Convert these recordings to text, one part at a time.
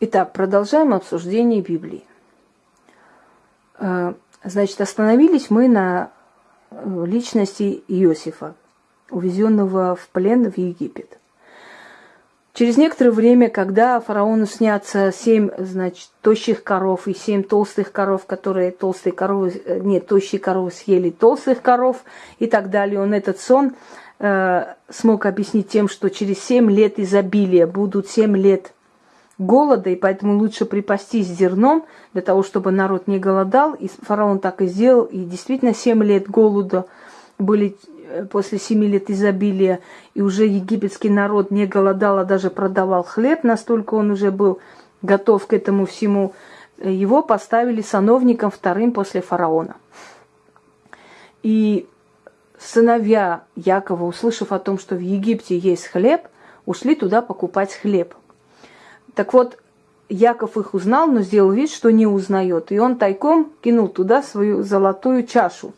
Итак, продолжаем обсуждение Библии. Э, значит, остановились мы на э, личности Иосифа, увезенного в плен в Египет. Через некоторое время, когда фараону снятся семь, значит, тощих коров и семь толстых коров, которые толстые коровы, э, нет, тощие коровы съели толстых коров и так далее, он этот сон э, смог объяснить тем, что через семь лет изобилия будут семь лет голода, и поэтому лучше припастись зерном для того, чтобы народ не голодал. И фараон так и сделал, и действительно 7 лет голода были э, после семи лет изобилия, и уже египетский народ не голодал, а даже продавал хлеб, настолько он уже был готов к этому всему. Его поставили сановником вторым после фараона. И сыновья Якова, услышав о том, что в Египте есть хлеб, ушли туда покупать хлеб – так вот, Яков их узнал, но сделал вид, что не узнает. И он тайком кинул туда свою золотую чашу.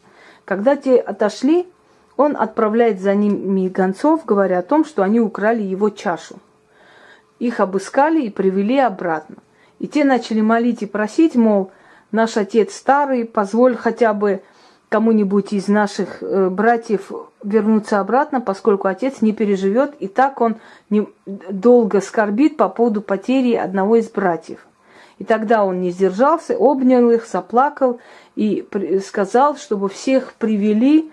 Когда те отошли, он отправляет за ними гонцов, говоря о том, что они украли его чашу. Их обыскали и привели обратно. И те начали молить и просить, мол, наш отец старый, позволь хотя бы кому-нибудь из наших э, братьев вернуться обратно, поскольку отец не переживет, и так он не, долго скорбит по поводу потери одного из братьев. И тогда он не сдержался, обнял их, заплакал и сказал, чтобы всех привели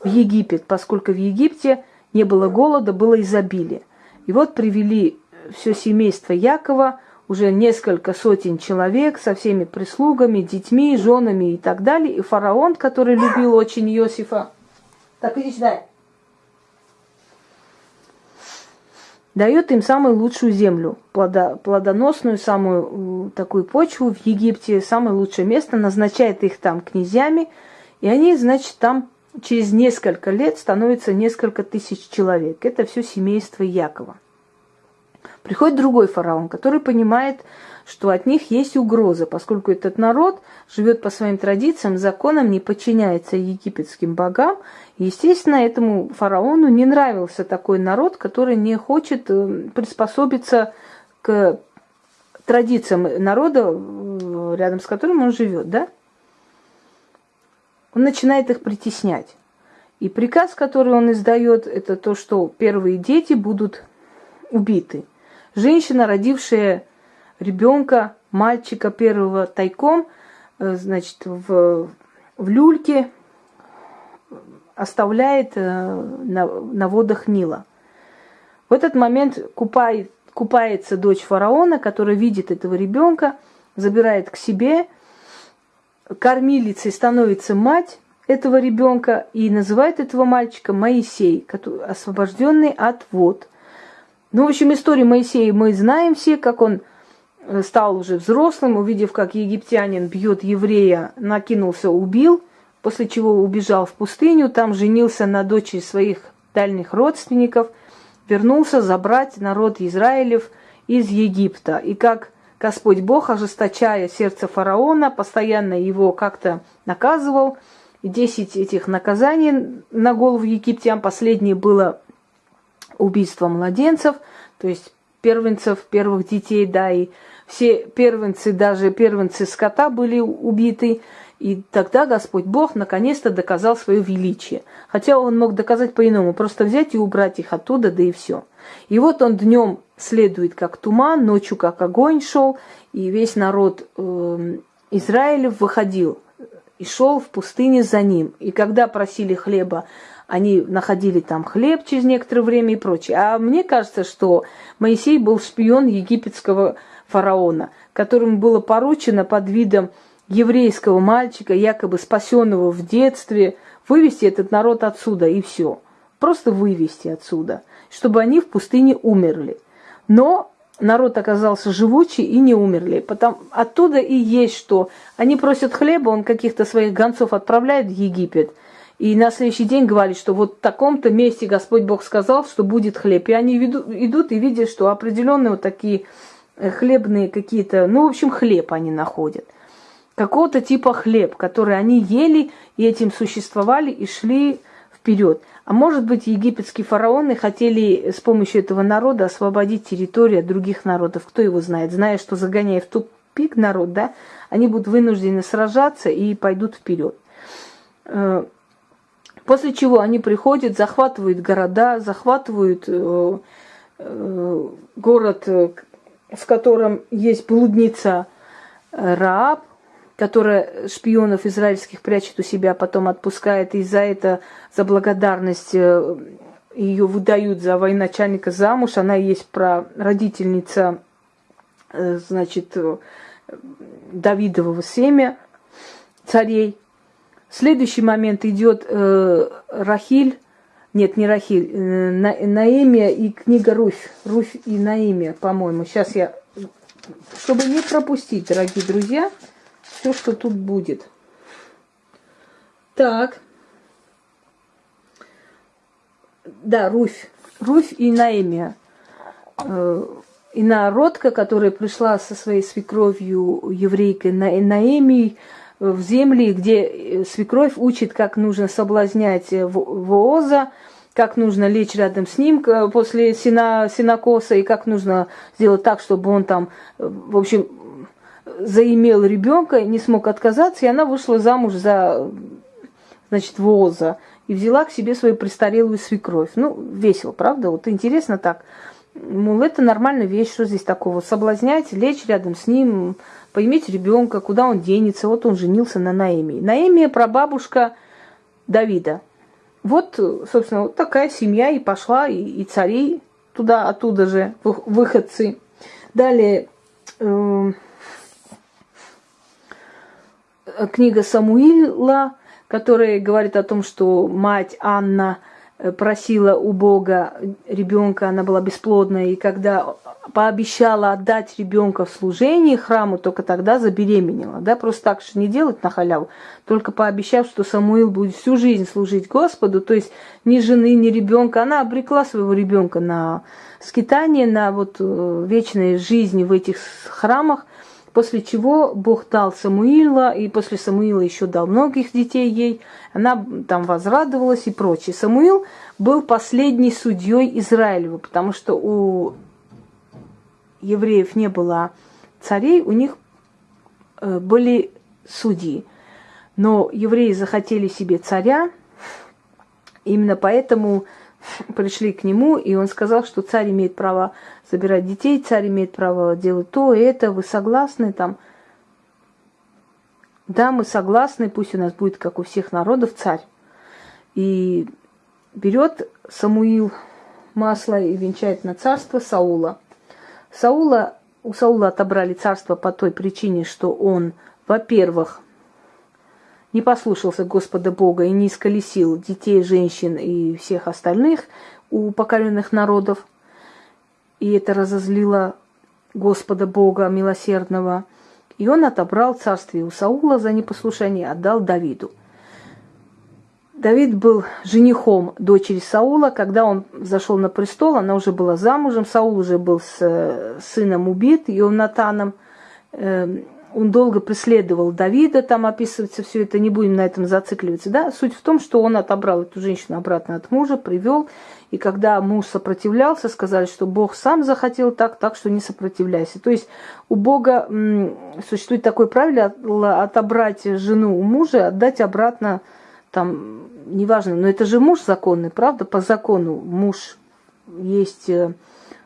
в Египет, поскольку в Египте не было голода, было изобилие. И вот привели все семейство Якова, уже несколько сотен человек со всеми прислугами, детьми, женами и так далее. И фараон, который любил очень Иосифа, так иди сюда, дает им самую лучшую землю, плодоносную, самую такую почву в Египте, самое лучшее место, назначает их там князьями, и они, значит, там через несколько лет становятся несколько тысяч человек. Это все семейство Якова. Приходит другой фараон, который понимает, что от них есть угроза, поскольку этот народ живет по своим традициям, законам, не подчиняется египетским богам. Естественно, этому фараону не нравился такой народ, который не хочет э, приспособиться к традициям народа, э, рядом с которым он живет, да? Он начинает их притеснять. И приказ, который он издает, это то, что первые дети будут убиты – Женщина, родившая ребенка, мальчика первого тайком, э, значит, в, в люльке оставляет э, на, на водах Нила. В этот момент купает, купается дочь фараона, которая видит этого ребенка, забирает к себе, кормилицей становится мать этого ребенка и называет этого мальчика Моисей, освобожденный от вод – ну, в общем, историю Моисея мы знаем все, как он э, стал уже взрослым, увидев, как египтянин бьет еврея, накинулся, убил, после чего убежал в пустыню, там женился на дочери своих дальних родственников, вернулся забрать народ Израилев из Египта. И как Господь Бог, ожесточая сердце фараона, постоянно его как-то наказывал. Десять этих наказаний на голову египтян, последнее было убийство младенцев, то есть первенцев, первых детей, да, и все первенцы, даже первенцы скота были убиты. И тогда Господь Бог наконец-то доказал свое величие. Хотя он мог доказать по-иному, просто взять и убрать их оттуда, да и все. И вот он днем следует как туман, ночью как огонь шел, и весь народ э, Израиля выходил и шел в пустыне за ним. И когда просили хлеба они находили там хлеб через некоторое время и прочее. А мне кажется, что Моисей был шпион египетского фараона, которому было поручено под видом еврейского мальчика, якобы спасенного в детстве, вывести этот народ отсюда и все. Просто вывести отсюда, чтобы они в пустыне умерли. Но народ оказался живучий и не умерли. Потом, оттуда и есть что. Они просят хлеба, он каких-то своих гонцов отправляет в Египет – и на следующий день говорит, что вот в таком-то месте Господь Бог сказал, что будет хлеб. И они идут и видят, что определенные вот такие э, хлебные какие-то, ну, в общем, хлеб они находят. Какого-то типа хлеб, который они ели и этим существовали и шли вперед. А может быть, египетские фараоны хотели с помощью этого народа освободить территорию от других народов. Кто его знает? Зная, что загоняя в тупик народ, да, они будут вынуждены сражаться и пойдут вперед. Э, после чего они приходят, захватывают города, захватывают э, э, город, в котором есть блудница Рааб, которая шпионов израильских прячет у себя, потом отпускает, и за это, за благодарность ее выдают за военачальника замуж. Она есть про родительница, значит, Давидового семя царей. Следующий момент идет э, Рахиль, нет, не Рахиль, э, На, Наэмия и книга Руфь, Руфь и Наэмия, по-моему. Сейчас я, чтобы не пропустить, дорогие друзья, все, что тут будет. Так. Да, Руфь. Руфь и Наэмия. Э, инородка, которая пришла со своей свекровью еврейкой на Наэмией в земли, где свекровь учит, как нужно соблазнять Вооза, как нужно лечь рядом с ним после сина, синокоса, и как нужно сделать так, чтобы он там, в общем, заимел ребенка, не смог отказаться, и она вышла замуж за, значит, Вооза и взяла к себе свою престарелую свекровь. Ну, весело, правда? Вот интересно так. Мол, это нормальная вещь, что здесь такого? Соблазнять, лечь рядом с ним, поиметь ребенка, куда он денется. Вот он женился на Наэме. Наэме – прабабушка Давида. Вот, собственно, вот такая семья и пошла, и, и цари туда, оттуда же, выходцы. Далее, э, книга Самуила, которая говорит о том, что мать Анна – просила у Бога ребенка, она была бесплодная, и когда пообещала отдать ребенка в служение храму, только тогда забеременела. Да, просто так же не делать на халяву, только пообещав, что Самуил будет всю жизнь служить Господу, то есть ни жены, ни ребенка, она обрекла своего ребенка на скитание, на вот э, вечной жизни в этих храмах, После чего Бог дал Самуила, и после Самуила еще дал многих детей ей. Она там возрадовалась и прочее. Самуил был последний судьей Израилева, потому что у евреев не было царей, у них э, были судьи. Но евреи захотели себе царя, именно поэтому пришли к нему, и он сказал, что царь имеет право забирать детей, царь имеет право делать то и это, вы согласны там? Да, мы согласны, пусть у нас будет, как у всех народов, царь. И берет Самуил масло и венчает на царство Саула. Саула, у Саула отобрали царство по той причине, что он, во-первых, не послушался Господа Бога и не исколесил детей, женщин и всех остальных у покоренных народов. И это разозлило Господа Бога милосердного. И он отобрал царствие у Саула за непослушание, отдал Давиду. Давид был женихом дочери Саула. Когда он зашел на престол, она уже была замужем. Саул уже был с э, сыном убит, Ионатаном. Он долго преследовал Давида, там описывается все это, не будем на этом зацикливаться. Да? Суть в том, что он отобрал эту женщину обратно от мужа, привел, и когда муж сопротивлялся, сказали, что Бог сам захотел так, так что не сопротивляйся. То есть у Бога существует такое правило отобрать жену у мужа, отдать обратно, там, неважно, но это же муж законный, правда? По закону муж есть э,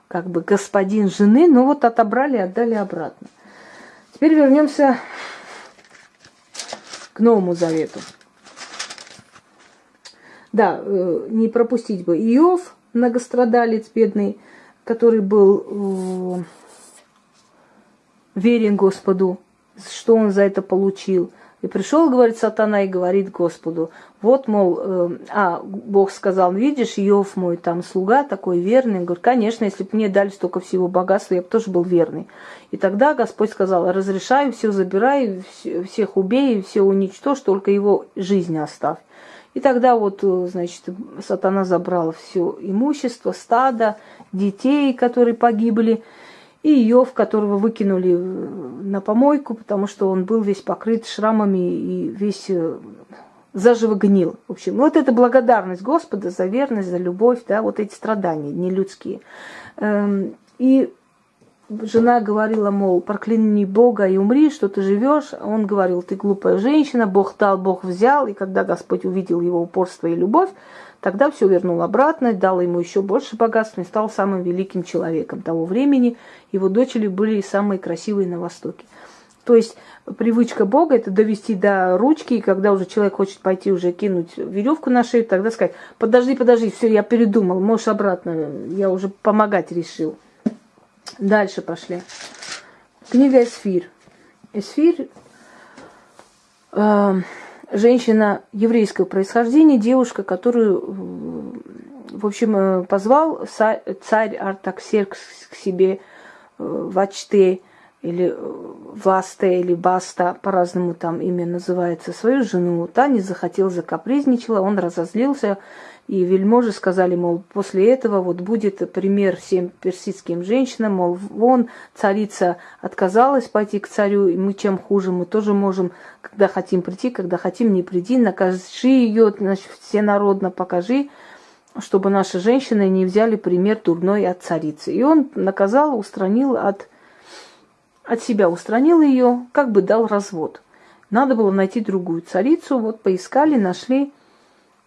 как бы господин жены, но вот отобрали отдали обратно. Теперь вернемся к Новому Завету. Да, э, не пропустить бы Иов, многострадалец бедный, который был верен Господу, что он за это получил. И пришел, говорит сатана, и говорит Господу, вот, мол, э, а, Бог сказал, видишь, Иов мой там слуга такой верный. Он говорит, конечно, если бы мне дали столько всего богатства, я бы тоже был верный. И тогда Господь сказал, разрешаю, все забирай, всех убей, все уничтожь, только его жизнь оставь. И тогда вот, э, значит, сатана забрал все имущество, стадо, детей, которые погибли, и Иов, которого выкинули на помойку, потому что он был весь покрыт шрамами и весь э, заживо гнил. В общем, вот это благодарность Господа за верность, за любовь, да, вот эти страдания нелюдские. Эм, и жена говорила, мол, прокляни Бога и умри, что ты живешь. Он говорил, ты глупая женщина, Бог дал, Бог взял. И когда Господь увидел его упорство и любовь, тогда все вернул обратно, дал ему еще больше богатства и стал самым великим человеком того времени. Его дочери были самые красивые на Востоке. То есть привычка Бога это довести до ручки, и когда уже человек хочет пойти уже кинуть веревку на шею, тогда сказать, подожди, подожди, все, я передумал, можешь обратно, я уже помогать решил. Дальше пошли. Книга Эсфир. Эсфир э, женщина еврейского происхождения, девушка, которую, в общем, э, позвал царь Артаксеркс к себе э, в Ачте или Власте, или Баста, по-разному там имя называется, свою жену. Та не захотела, закапризничала, он разозлился, и вельможи сказали, мол, после этого вот будет пример всем персидским женщинам, мол, вон царица отказалась пойти к царю, и мы чем хуже, мы тоже можем, когда хотим прийти, когда хотим не приди, накажи ее, значит, всенародно покажи, чтобы наши женщины не взяли пример дурной от царицы. И он наказал, устранил от, от себя, устранил ее, как бы дал развод. Надо было найти другую царицу, вот поискали, нашли,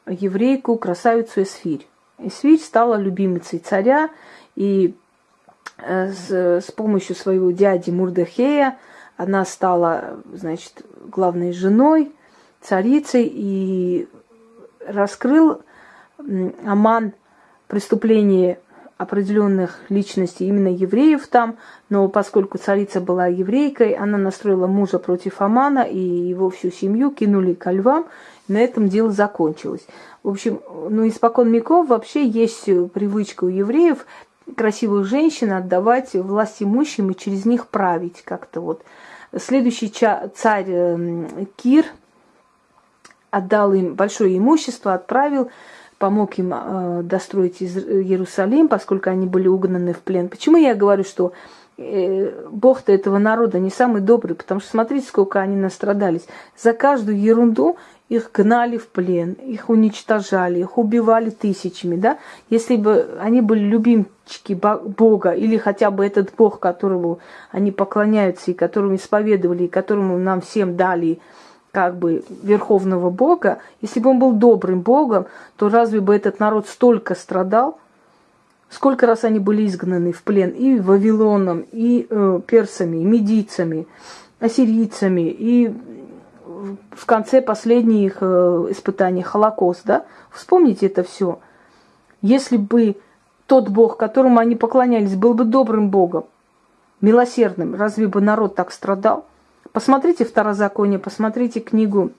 еврейку, красавицу Эсфирь. Эсфирь стала любимицей царя, и э, с, с помощью своего дяди Мурдахея она стала, значит, главной женой, царицей, и раскрыл Аман преступление определенных личностей, именно евреев там, но поскольку царица была еврейкой, она настроила мужа против Амана, и его всю семью кинули ко львам, на этом дело закончилось. В общем, ну, испокон веков вообще есть привычка у евреев красивых женщин отдавать власть имущим и через них править как-то вот. Следующий царь эм, Кир отдал им большое имущество, отправил, помог им э, достроить Иерусалим, поскольку они были угнаны в плен. Почему я говорю, что э, Бог-то этого народа не самый добрый, потому что смотрите, сколько они настрадались. За каждую ерунду их гнали в плен, их уничтожали, их убивали тысячами, да? Если бы они были любимчики Бога, или хотя бы этот Бог, которому они поклоняются, и которому исповедовали, и которому нам всем дали как бы верховного Бога, если бы он был добрым Богом, то разве бы этот народ столько страдал? Сколько раз они были изгнаны в плен и Вавилоном, и э, персами, и медийцами, ассирийцами, и в конце последних э, испытаний Холокост, да? Вспомните это все. Если бы тот Бог, которому они поклонялись, был бы добрым Богом, милосердным, разве бы народ так страдал? Посмотрите Второзаконие, посмотрите книгу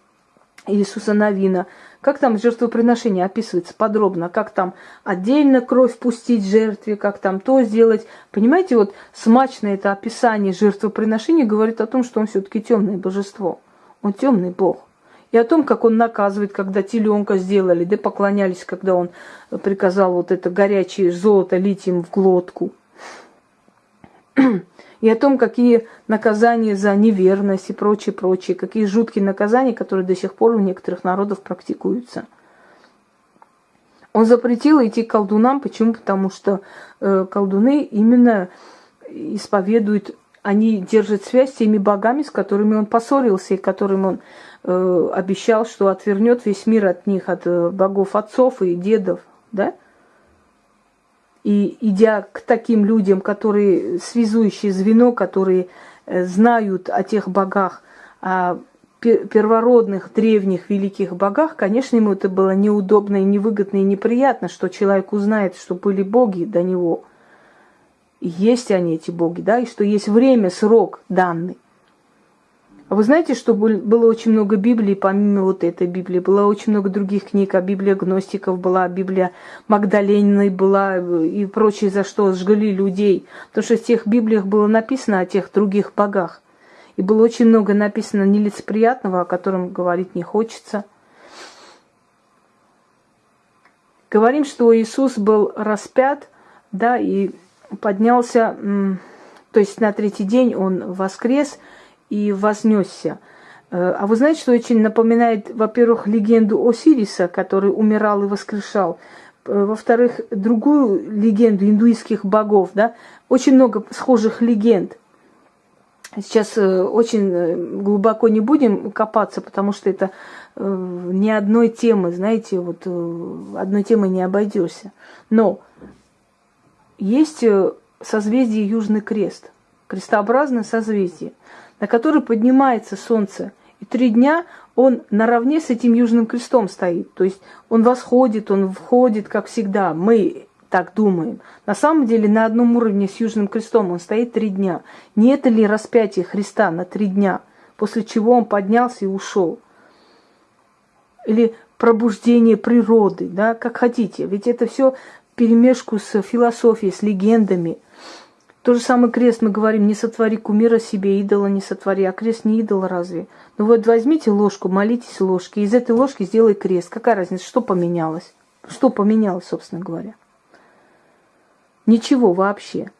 Иисуса Новина. Как там жертвоприношение описывается подробно, как там отдельно кровь пустить жертве, как там то сделать. Понимаете, вот смачное это описание жертвоприношения говорит о том, что он все-таки темное божество. Он темный Бог. И о том, как он наказывает, когда теленка сделали, да поклонялись, когда он приказал вот это горячее золото лить им в глотку. И о том, какие наказания за неверность и прочее, прочее, какие жуткие наказания, которые до сих пор у некоторых народов практикуются. Он запретил идти к колдунам. Почему? Потому что э, колдуны именно исповедуют они держат связь с теми богами, с которыми он поссорился, и которым он э, обещал, что отвернет весь мир от них, от э, богов отцов и дедов, да? И идя к таким людям, которые связующие звено, которые э, знают о тех богах, о первородных, древних, великих богах, конечно, ему это было неудобно и невыгодно и неприятно, что человек узнает, что были боги до него – есть они, эти боги, да, и что есть время, срок данный. А вы знаете, что было очень много Библии, помимо вот этой Библии, было очень много других книг, а Библия гностиков была, Библия Магдалениной была и прочее, за что сжгли людей. Потому что в тех Библиях было написано о тех других богах. И было очень много написано нелицеприятного, о котором говорить не хочется. Говорим, что Иисус был распят, да, и поднялся, то есть на третий день он воскрес и вознесся. Э, а вы знаете, что очень напоминает, во-первых, легенду Осириса, который умирал и воскрешал, э, во-вторых, другую легенду индуистских богов, да, очень много схожих легенд. Сейчас э, очень глубоко не будем копаться, потому что это ни одной темы, знаете, вот одной темы не обойдешься. Но есть созвездие Южный Крест, крестообразное созвездие, на которое поднимается Солнце – и три дня он наравне с этим Южным Крестом стоит. То есть он восходит, он входит, как всегда. Мы так думаем. На самом деле на одном уровне с Южным Крестом он стоит три дня. Не это ли распятие Христа на три дня, после чего он поднялся и ушел? Или пробуждение природы, да, как хотите. Ведь это все перемешку с философией, с легендами. То же самое крест мы говорим, не сотвори кумира себе, идола не сотвори, а крест не идол разве? Ну вот возьмите ложку, молитесь ложки, из этой ложки сделай крест. Какая разница, что поменялось? Что поменялось, собственно говоря? Ничего вообще.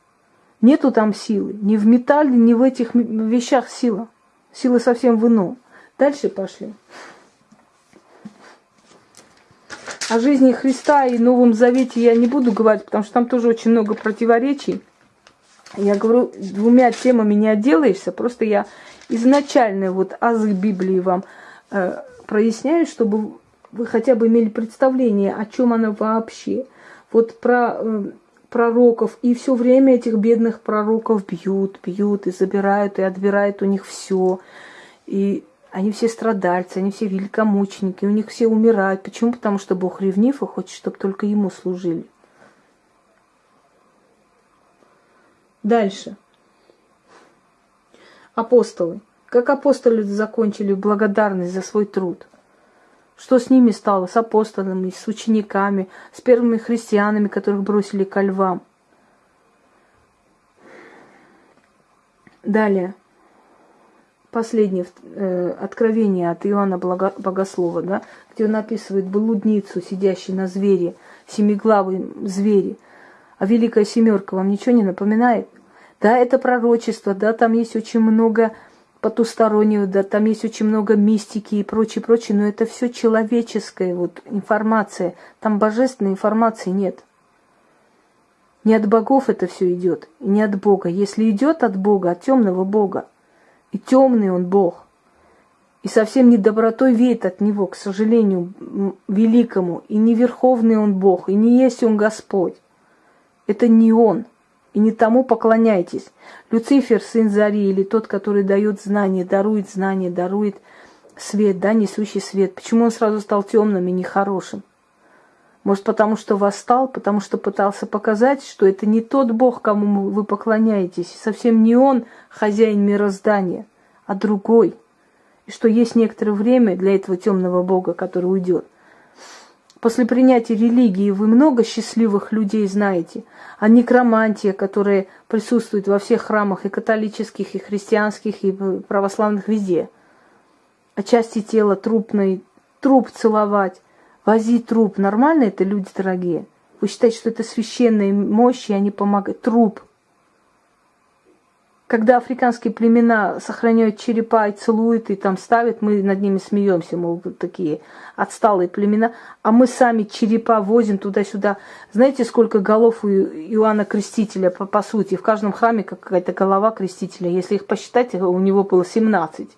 Нету там силы. Ни в металле, ни в этих вещах сила. Сила совсем в ином. Дальше пошли. О жизни Христа и Новом Завете я не буду говорить, потому что там тоже очень много противоречий. Я говорю, двумя темами не отделаешься, просто я изначально вот азы Библии вам э, проясняю, чтобы вы хотя бы имели представление, о чем она вообще. Вот про э, пророков, и все время этих бедных пророков бьют, бьют и забирают, и отбирают у них все. И они все страдальцы, они все великомученики, у них все умирают. Почему? Потому что Бог ревнив и хочет, чтобы только Ему служили. Дальше. Апостолы. Как апостолы закончили благодарность за свой труд? Что с ними стало, с апостолами, с учениками, с первыми христианами, которых бросили ко львам? Далее. Последнее э, откровение от Иоанна Богослова, да, где он описывает блудницу, сидящую на звере, семиглавый звери. А Великая Семерка вам ничего не напоминает? Да, это пророчество, да, там есть очень много потустороннего, да, там есть очень много мистики и прочее, прочее, но это все человеческая вот информация. Там божественной информации нет. Не от богов это все идет, и не от Бога. Если идет от Бога, от темного Бога, и темный он Бог, и совсем не добротой веет от него, к сожалению, великому, и не верховный он Бог, и не есть он Господь. Это не он и не тому поклоняйтесь. Люцифер, сын Зари, или тот, который дает знания, дарует знания, дарует свет, да, несущий свет. Почему он сразу стал темным и нехорошим? Может, потому что восстал, потому что пытался показать, что это не тот Бог, кому вы поклоняетесь, совсем не он хозяин мироздания, а другой. И что есть некоторое время для этого темного Бога, который уйдет. После принятия религии вы много счастливых людей знаете. А некромантия, которая присутствует во всех храмах и католических, и христианских, и православных везде. А части тела трупной, труп целовать, возить труп. Нормально это люди дорогие? Вы считаете, что это священная мощь, и они помогают? Труп – когда африканские племена сохраняют черепа и целуют, и там ставят, мы над ними смеемся, мол, такие отсталые племена, а мы сами черепа возим туда-сюда. Знаете, сколько голов у Иоанна Крестителя, по, по сути, в каждом храме какая-то голова Крестителя, если их посчитать, у него было 17.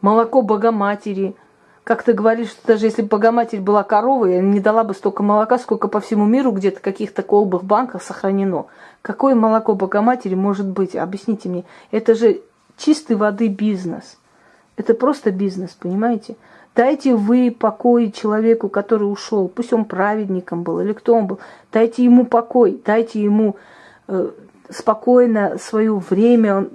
Молоко Богоматери, как ты говоришь, что даже если бы Богоматерь была коровой, не дала бы столько молока, сколько по всему миру где-то каких-то колбах, банках сохранено. Какое молоко Богоматери может быть? Объясните мне. Это же чистой воды бизнес. Это просто бизнес, понимаете? Дайте вы покой человеку, который ушел, пусть он праведником был или кто он был, дайте ему покой, дайте ему э, спокойно свое время,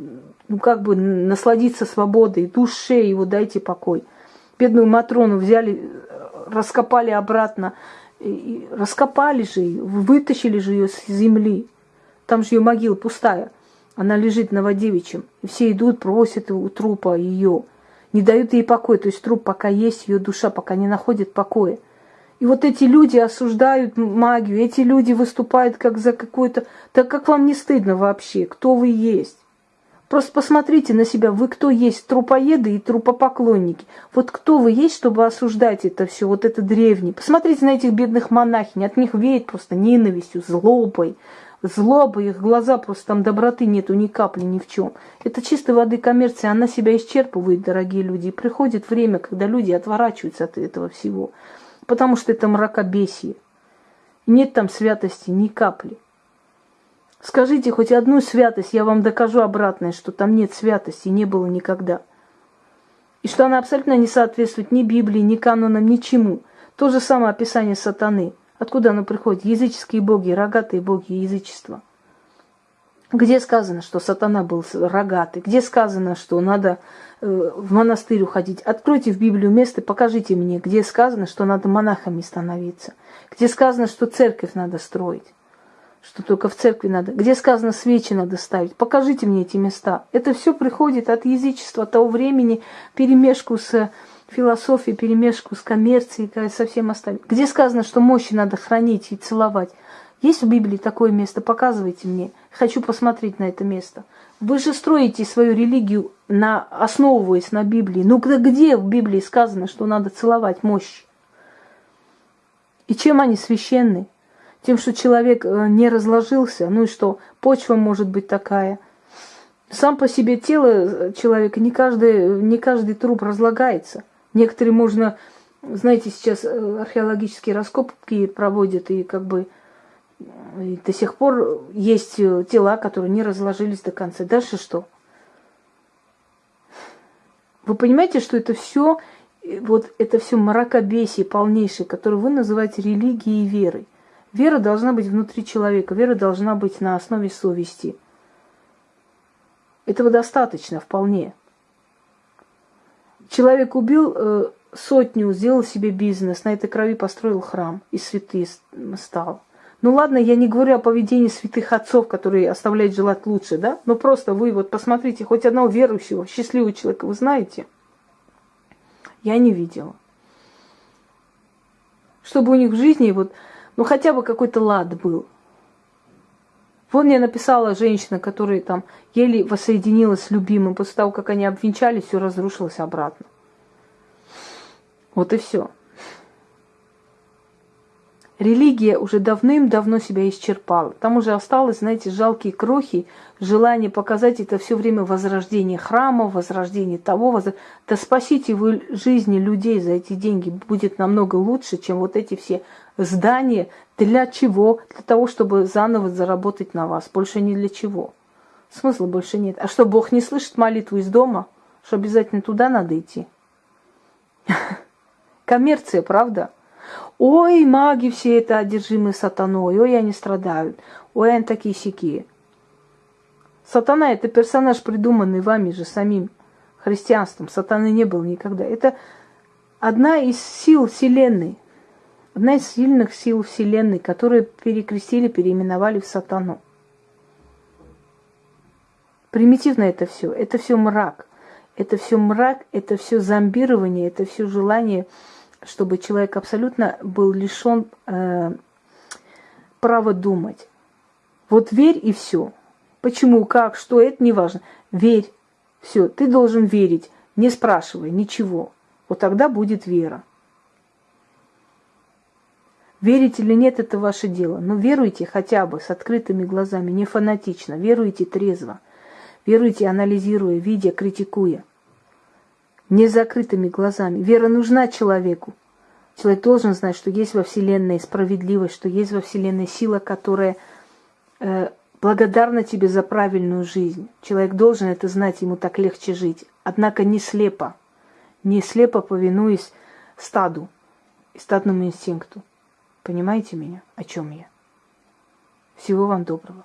ну как бы насладиться свободой, душе его дайте покой бедную Матрону взяли, раскопали обратно, и раскопали же ее, вытащили же ее с земли. Там же ее могила пустая. Она лежит на Новодевичьем. И все идут, просят у трупа ее. Не дают ей покоя. То есть труп пока есть, ее душа пока не находит покоя. И вот эти люди осуждают магию, эти люди выступают как за какую-то... Так как вам не стыдно вообще? Кто вы есть? Просто посмотрите на себя, вы кто есть, трупоеды и трупопоклонники. Вот кто вы есть, чтобы осуждать это все, вот это древнее. Посмотрите на этих бедных монахинь, от них веет просто ненавистью, злобой. Злоба, их глаза просто там доброты нету ни капли ни в чем. Это чистой воды коммерция, она себя исчерпывает, дорогие люди. И приходит время, когда люди отворачиваются от этого всего. Потому что это мракобесие. Нет там святости ни капли. Скажите хоть одну святость, я вам докажу обратное, что там нет святости, не было никогда. И что она абсолютно не соответствует ни Библии, ни канонам, ничему. То же самое описание сатаны. Откуда оно приходит? Языческие боги, рогатые боги язычества. Где сказано, что сатана был рогатый? Где сказано, что надо э, в монастырь уходить? Откройте в Библию место, покажите мне, где сказано, что надо монахами становиться. Где сказано, что церковь надо строить что только в церкви надо, где сказано свечи надо ставить. Покажите мне эти места. Это все приходит от язычества того времени, перемешку с философией, перемешку с коммерцией, со всем остальным. Где сказано, что мощи надо хранить и целовать. Есть в Библии такое место? Показывайте мне. Хочу посмотреть на это место. Вы же строите свою религию, на, основываясь на Библии. Ну где в Библии сказано, что надо целовать мощи? И чем они священны? Тем, что человек э, не разложился, ну и что, почва может быть такая. Сам по себе тело э, человека, не каждый, не каждый труп разлагается. Некоторые можно, знаете, сейчас э, археологические раскопки проводят, и как бы и до сих пор есть тела, которые не разложились до конца. Дальше что? Вы понимаете, что это все, вот это все мракобесие полнейшее, которое вы называете религией и верой. Вера должна быть внутри человека, вера должна быть на основе совести. Этого достаточно вполне. Человек убил э, сотню, сделал себе бизнес, на этой крови построил храм и святый стал. Ну ладно, я не говорю о поведении святых отцов, которые оставляют желать лучше, да? Но просто вы вот посмотрите, хоть одного верующего, счастливого человека вы знаете? Я не видела. Чтобы у них в жизни вот ну хотя бы какой-то лад был. Вон мне написала женщина, которая там еле воссоединилась с любимым. После того, как они обвенчались, все разрушилось обратно. Вот и все. Религия уже давным-давно себя исчерпала. Там уже осталось, знаете, жалкие крохи, желание показать это все время возрождение храма, возрождение того. Возра... Да спасите вы жизни людей за эти деньги будет намного лучше, чем вот эти все здания. Для чего? Для того, чтобы заново заработать на вас. Больше не для чего. Смысла больше нет. А что, Бог не слышит молитву из дома? Что обязательно туда надо идти? Коммерция, правда? Ой, маги все это одержимы сатаной, ой, они страдают, ой, они такие сякие. Сатана – это персонаж, придуманный вами же самим христианством. Сатаны не было никогда. Это одна из сил Вселенной, одна из сильных сил Вселенной, которые перекрестили, переименовали в сатану. Примитивно это все. Это все мрак. Это все мрак, это все зомбирование, это все желание чтобы человек абсолютно был лишен э, права думать. Вот верь и все. Почему, как, что, это не важно. Верь. Все, ты должен верить, не спрашивай ничего. Вот тогда будет вера. Верить или нет, это ваше дело. Но веруйте хотя бы с открытыми глазами, не фанатично. Веруйте трезво. Веруйте, анализируя, видя, критикуя не закрытыми глазами. Вера нужна человеку. Человек должен знать, что есть во Вселенной справедливость, что есть во Вселенной сила, которая э, благодарна тебе за правильную жизнь. Человек должен это знать, ему так легче жить. Однако не слепо, не слепо повинуясь стаду, стадному инстинкту. Понимаете меня, о чем я? Всего вам доброго.